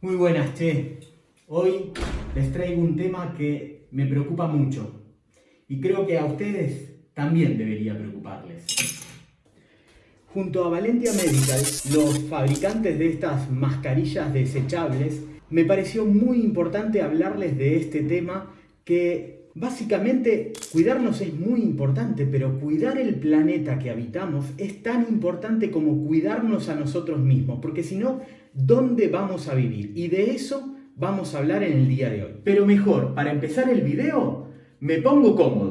Muy buenas, Che. Hoy les traigo un tema que me preocupa mucho y creo que a ustedes también debería preocuparles. Junto a Valentia Medical, los fabricantes de estas mascarillas desechables, me pareció muy importante hablarles de este tema que básicamente cuidarnos es muy importante, pero cuidar el planeta que habitamos es tan importante como cuidarnos a nosotros mismos, porque si no, ¿dónde vamos a vivir? Y de eso vamos a hablar en el día de hoy. Pero mejor, para empezar el video, me pongo cómodo.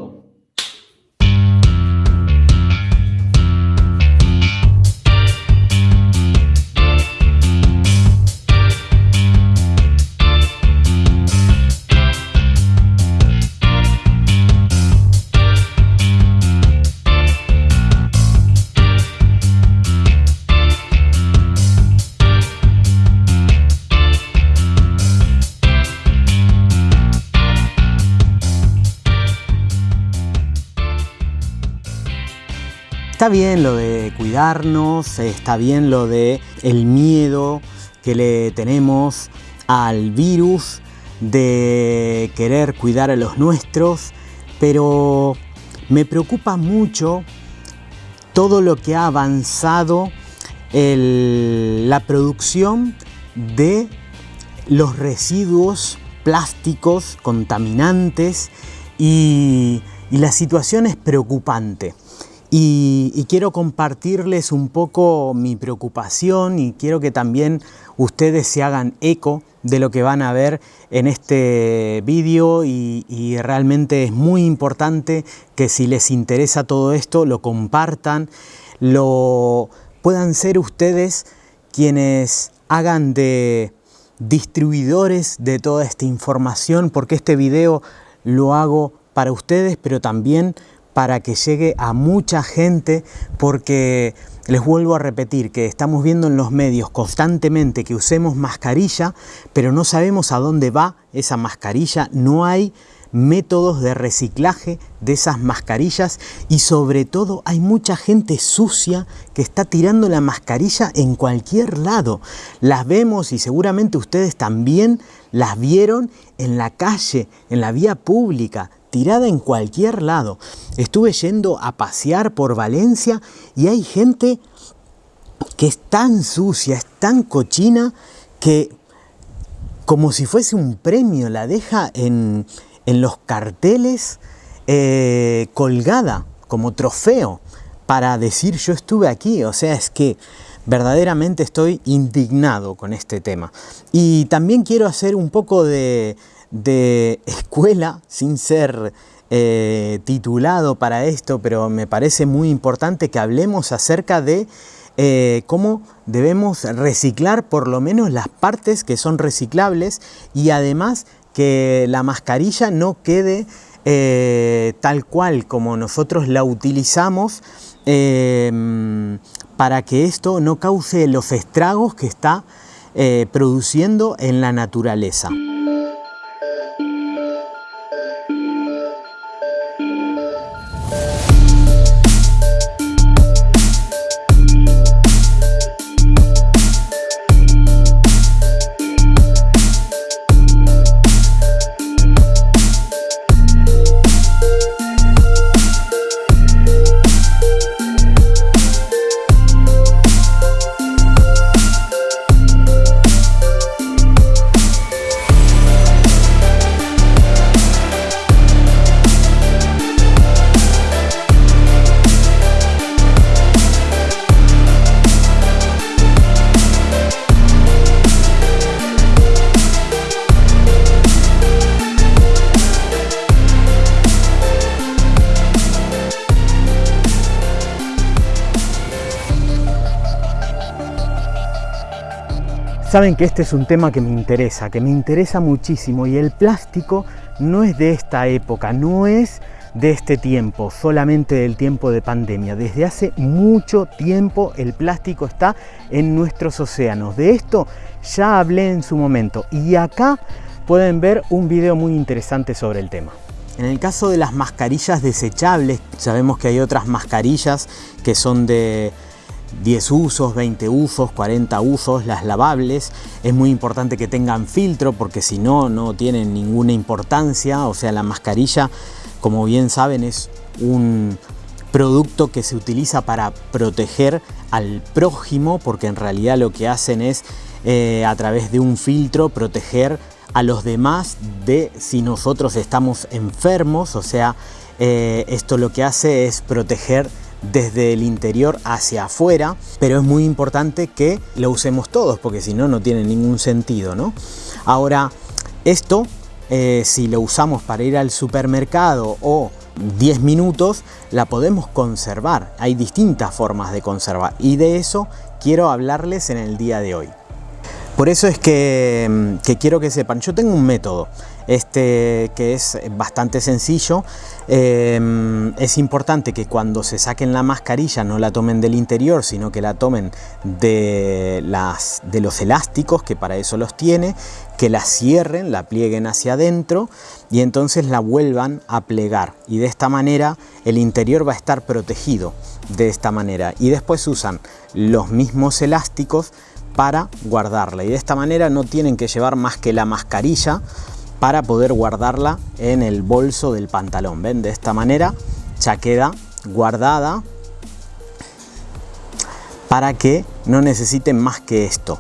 Está bien lo de cuidarnos, está bien lo de el miedo que le tenemos al virus, de querer cuidar a los nuestros, pero me preocupa mucho todo lo que ha avanzado la producción de los residuos plásticos contaminantes y la situación es preocupante. Y, quiero compartirles un poco mi preocupación y quiero que también ustedes se hagan eco de lo que van a ver en este vídeo y, y, realmente es muy importante que si les interesa todo esto lo compartan, lo puedan ser ustedes quienes hagan de distribuidores de toda esta información porque este video lo hago para ustedes pero también para que llegue a mucha gente porque les vuelvo a repetir que estamos viendo en los medios constantemente que usemos mascarilla, pero no sabemos a dónde va esa mascarilla, no hay métodos de reciclaje de esas mascarillas y sobre todo hay mucha gente sucia que está tirando la mascarilla en cualquier lado. Las vemos y seguramente ustedes también las vieron en la calle, en la vía pública, tirada en cualquier lado. Estuve yendo a pasear por Valencia y hay gente que es tan sucia, es tan cochina que como si fuese un premio la deja en, los carteles eh, colgada como trofeo para decir yo estuve aquí. O sea, es que verdaderamente estoy indignado con este tema. Y también quiero hacer un poco de, de escuela, sin ser eh, titulado para esto, pero me parece muy importante que hablemos acerca de eh, cómo debemos reciclar por lo menos las partes que son reciclables y además que la mascarilla no quede eh, tal cual como nosotros la utilizamos para que esto no cause los estragos que está produciendo en la naturaleza. Saben que este es un tema que me interesa, que me interesa muchísimo y el plástico no es de esta época, no es de este tiempo, solamente del tiempo de pandemia. Desde hace mucho tiempo el plástico está en nuestros océanos. De esto ya hablé en su momento y acá pueden ver un video muy interesante sobre el tema. En el caso de las mascarillas desechables, sabemos que hay otras mascarillas que son de 10 usos, 20 usos, 40 usos, las lavables. Es muy importante que tengan filtro porque si no, no tienen ninguna importancia. O sea, la mascarilla, como bien saben, es un producto que se utiliza para proteger al prójimo porque en realidad lo que hacen es eh, a través de un filtro proteger a los demás de si nosotros estamos enfermos, o sea, eh, esto lo que hace es proteger desde el interior hacia afuera, pero es muy importante que lo usemos todos, porque si no, no tiene ningún sentido, ¿no? Ahora, esto, eh, si lo usamos para ir al supermercado o 10 minutos, la podemos conservar. Hay distintas formas de conservar y de eso quiero hablarles en el día de hoy. Por eso es que, que quiero que sepan, yo tengo un método este, que es bastante sencillo. Em, es importante que cuando se saquen la mascarilla no la tomen del interior, sino que la tomen de, de los elásticos, que para eso los tiene, que la cierren, la plieguen hacia adentro y entonces la vuelvan a plegar. Y de esta manera el interior va a estar protegido de esta manera. Y después usan los mismos elásticos para guardarla. Y de esta manera no tienen que llevar más que la mascarilla para poder guardarla en el bolso del pantalón. ¿Ven? De esta manera ya queda guardada para que no necesiten más que esto.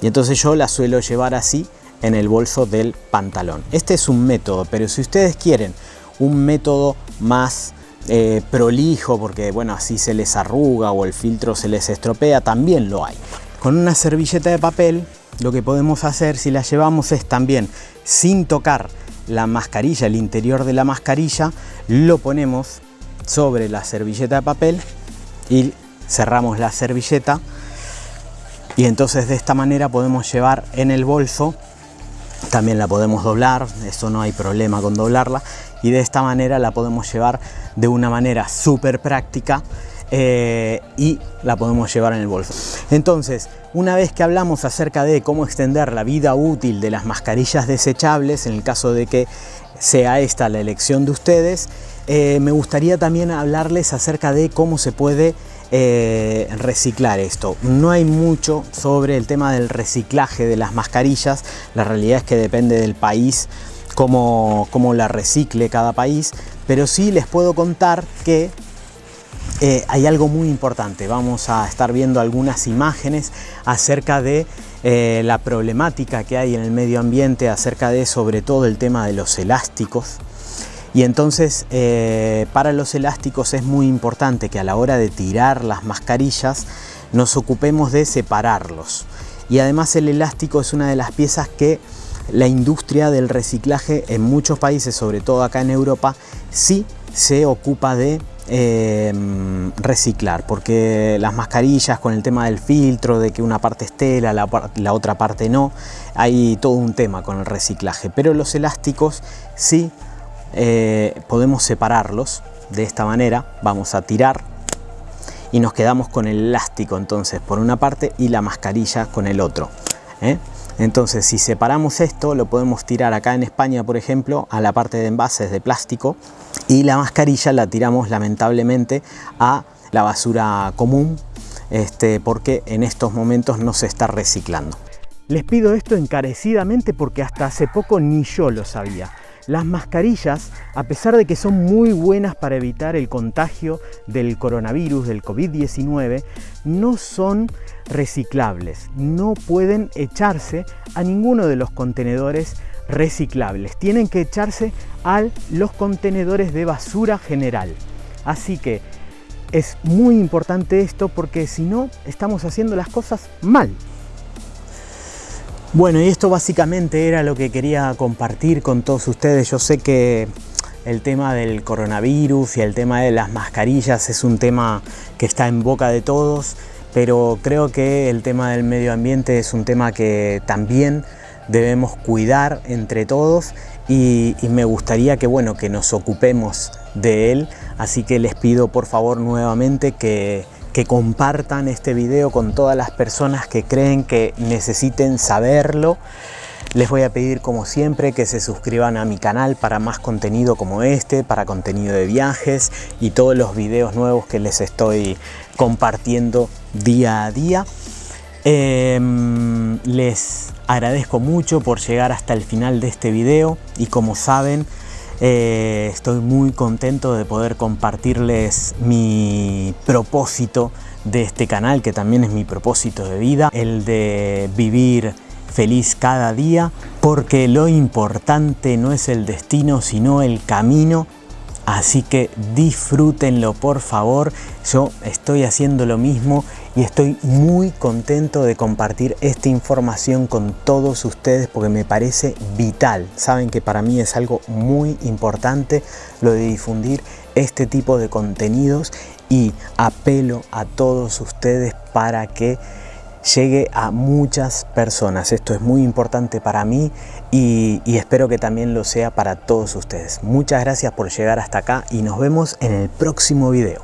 Y entonces yo la suelo llevar así en el bolso del pantalón. Este es un método, pero si ustedes quieren un método más eh, prolijo, porque bueno, así se les arruga o el filtro se les estropea, también lo hay. Con una servilleta de papel lo que podemos hacer si la llevamos es también sin tocar la mascarilla, el interior de la mascarilla, lo ponemos sobre la servilleta de papel y cerramos la servilleta. Y entonces de esta manera podemos llevar en el bolso también la podemos doblar, eso no hay problema con doblarla y de esta manera la podemos llevar de una manera súper práctica eh, y la podemos llevar en el bolso. Entonces, una vez que hablamos acerca de cómo extender la vida útil de las mascarillas desechables, en el caso de que sea esta la elección de ustedes, eh, me gustaría también hablarles acerca de cómo se puede eh, reciclar esto. No hay mucho sobre el tema del reciclaje de las mascarillas, la realidad es que depende del país cómo, cómo la recicle cada país, pero sí les puedo contar que eh, hay algo muy importante. Vamos a estar viendo algunas imágenes acerca de eh, la problemática que hay en el medio ambiente, acerca de sobre todo el tema de los elásticos. Y entonces eh, para los elásticos es muy importante que a la hora de tirar las mascarillas nos ocupemos de separarlos. Y además el elástico es una de las piezas que la industria del reciclaje en muchos países, sobre todo acá en Europa, sí se ocupa de Em, reciclar porque las mascarillas con el tema del filtro de que una parte es tela la, otra parte no hay todo un tema con el reciclaje pero los elásticos sí eh, podemos separarlos de esta manera vamos a tirar y nos quedamos con el elástico entonces por una parte y la mascarilla con el otro ¿eh? Entonces, si separamos esto, lo podemos tirar acá en España, por ejemplo, a la parte de envases de plástico y la mascarilla la tiramos lamentablemente a la basura común este, porque en estos momentos no se está reciclando. Les pido esto encarecidamente porque hasta hace poco ni yo lo sabía. Las mascarillas, a pesar de que son muy buenas para evitar el contagio del coronavirus, del COVID-19, no son reciclables. No pueden echarse a ninguno de los contenedores reciclables. Tienen que echarse a los contenedores de basura general. Así que es muy importante esto porque si no estamos haciendo las cosas mal. Bueno, y esto básicamente era lo que quería compartir con todos ustedes. Yo sé que el tema del coronavirus y el tema de las mascarillas es un tema que está en boca de todos, pero creo que el tema del medio ambiente es un tema que también debemos cuidar entre todos y, me gustaría que, bueno, que nos ocupemos de él. Así que les pido por favor nuevamente que que compartan este video con todas las personas que creen que necesiten saberlo. Les voy a pedir como siempre que se suscriban a mi canal para más contenido como este, para contenido de viajes y todos los videos nuevos que les estoy compartiendo día a día. Em, les agradezco mucho por llegar hasta el final de este video y como saben eh, estoy muy contento de poder compartirles mi propósito de este canal que también es mi propósito de vida el de vivir feliz cada día porque lo importante no es el destino sino el camino Así que disfrútenlo por favor, yo estoy haciendo lo mismo y estoy muy contento de compartir esta información con todos ustedes porque me parece vital. Saben que para mí es algo muy importante lo de difundir este tipo de contenidos y apelo a todos ustedes para que llegue a muchas personas. Esto es muy importante para mí y, espero que también lo sea para todos ustedes. Muchas gracias por llegar hasta acá y nos vemos en el próximo video.